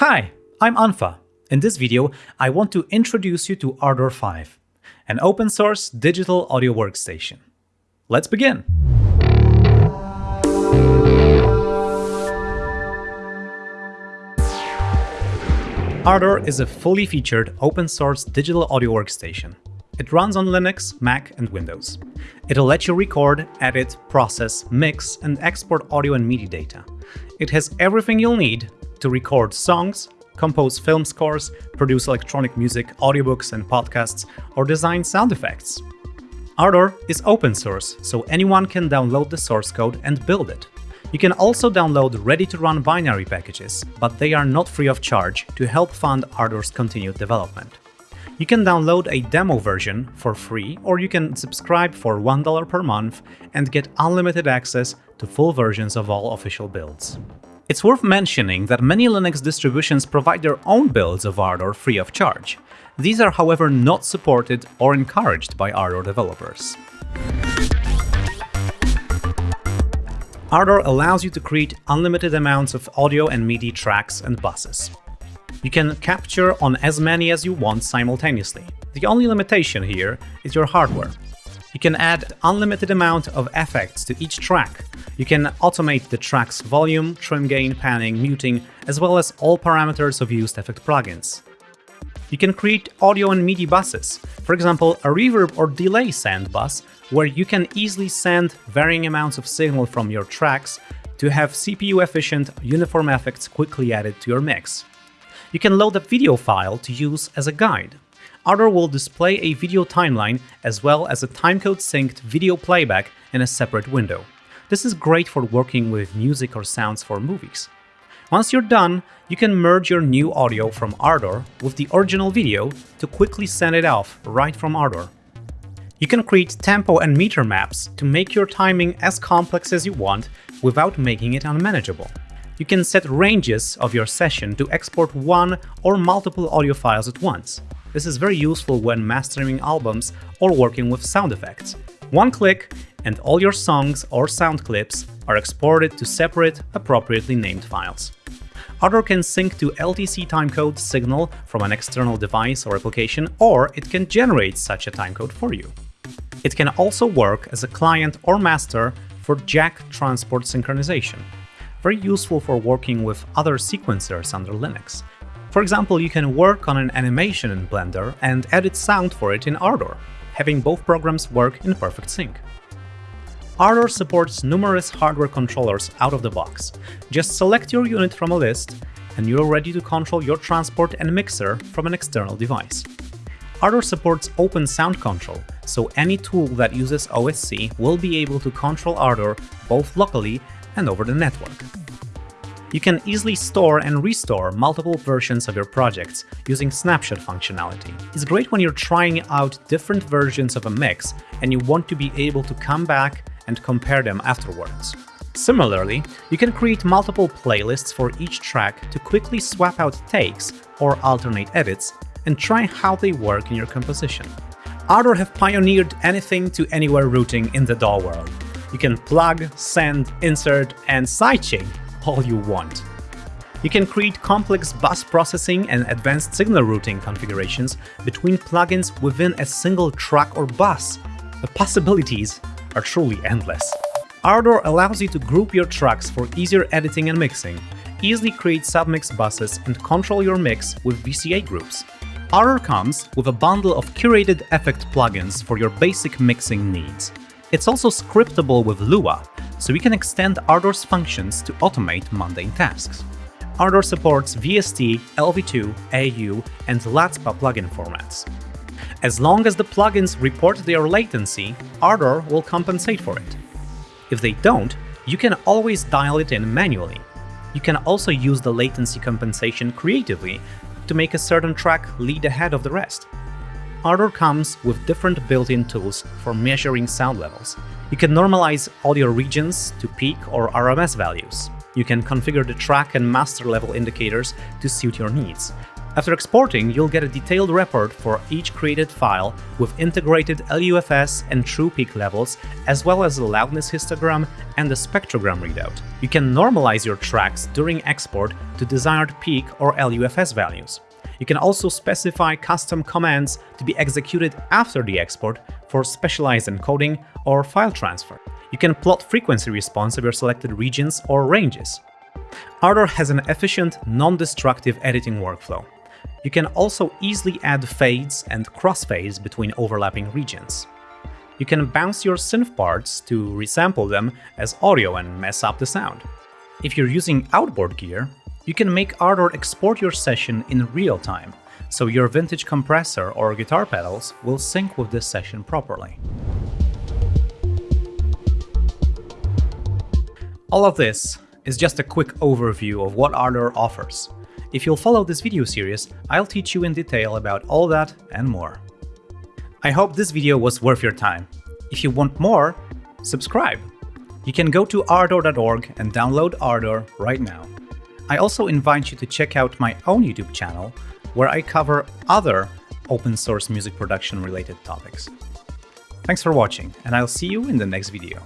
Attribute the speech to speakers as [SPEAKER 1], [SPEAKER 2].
[SPEAKER 1] Hi, I'm unfa. In this video, I want to introduce you to Ardour 5, an open source digital audio workstation. Let's begin! Ardour is a fully featured open source digital audio workstation. It runs on Linux, Mac, and Windows. It'll let you record, edit, process, mix, and export audio and MIDI data. It has everything you'll need to record songs, compose film scores, produce electronic music, audiobooks and podcasts, or design sound effects. Ardour is open source, so anyone can download the source code and build it. You can also download ready-to-run binary packages, but they are not free of charge to help fund Ardour's continued development. You can download a demo version for free, or you can subscribe for $1 per month and get unlimited access to full versions of all official builds. It's worth mentioning that many Linux distributions provide their own builds of Ardour free of charge. These are however not supported or encouraged by Ardour developers. Ardour allows you to create unlimited amounts of audio and MIDI tracks and buses. You can capture on as many as you want simultaneously. The only limitation here is your hardware. You can add unlimited amount of effects to each track. You can automate the track's volume, trim gain, panning, muting, as well as all parameters of used effect plugins. You can create audio and MIDI buses, for example a reverb or delay send bus, where you can easily send varying amounts of signal from your tracks to have CPU-efficient uniform effects quickly added to your mix. You can load a video file to use as a guide. Ardour will display a video timeline as well as a timecode synced video playback in a separate window. This is great for working with music or sounds for movies. Once you're done, you can merge your new audio from Ardour with the original video to quickly send it off right from Ardour. You can create tempo and meter maps to make your timing as complex as you want without making it unmanageable you can set ranges of your session to export one or multiple audio files at once. This is very useful when mastering albums or working with sound effects. One click and all your songs or sound clips are exported to separate, appropriately named files. Ardour can sync to LTC timecode signal from an external device or application, or it can generate such a timecode for you. It can also work as a client or master for jack transport synchronization very useful for working with other sequencers under Linux. For example, you can work on an animation in Blender and edit sound for it in Ardour, having both programs work in perfect sync. Ardour supports numerous hardware controllers out of the box. Just select your unit from a list, and you're ready to control your transport and mixer from an external device. Ardour supports open sound control, so any tool that uses OSC will be able to control Ardour both locally and over the network. You can easily store and restore multiple versions of your projects using snapshot functionality. It's great when you're trying out different versions of a mix and you want to be able to come back and compare them afterwards. Similarly, you can create multiple playlists for each track to quickly swap out takes or alternate edits and try how they work in your composition. Ardour have pioneered anything to anywhere routing in the DAW world, you can plug, send, insert, and sidechain all you want. You can create complex bus processing and advanced signal routing configurations between plugins within a single track or bus. The possibilities are truly endless. Ardour allows you to group your tracks for easier editing and mixing, easily create submix buses and control your mix with VCA groups. Ardour comes with a bundle of curated effect plugins for your basic mixing needs. It's also scriptable with Lua, so we can extend Ardour's functions to automate mundane tasks. Ardour supports VST, LV2, AU, and LADSPA plugin formats. As long as the plugins report their latency, Ardour will compensate for it. If they don't, you can always dial it in manually. You can also use the latency compensation creatively to make a certain track lead ahead of the rest. Ardour comes with different built-in tools for measuring sound levels. You can normalize audio regions to peak or RMS values. You can configure the track and master level indicators to suit your needs. After exporting, you'll get a detailed report for each created file with integrated LUFS and true peak levels, as well as a loudness histogram and a spectrogram readout. You can normalize your tracks during export to desired peak or LUFS values. You can also specify custom commands to be executed after the export for specialized encoding or file transfer. You can plot frequency response of your selected regions or ranges. Ardour has an efficient, non-destructive editing workflow. You can also easily add fades and crossfades between overlapping regions. You can bounce your synth parts to resample them as audio and mess up the sound. If you're using outboard gear, you can make Ardour export your session in real time, so your vintage compressor or guitar pedals will sync with this session properly. All of this is just a quick overview of what Ardour offers. If you'll follow this video series, I'll teach you in detail about all that and more. I hope this video was worth your time. If you want more, subscribe. You can go to ardour.org and download Ardour right now. I also invite you to check out my own YouTube channel, where I cover other open source music production related topics. Thanks for watching, and I'll see you in the next video.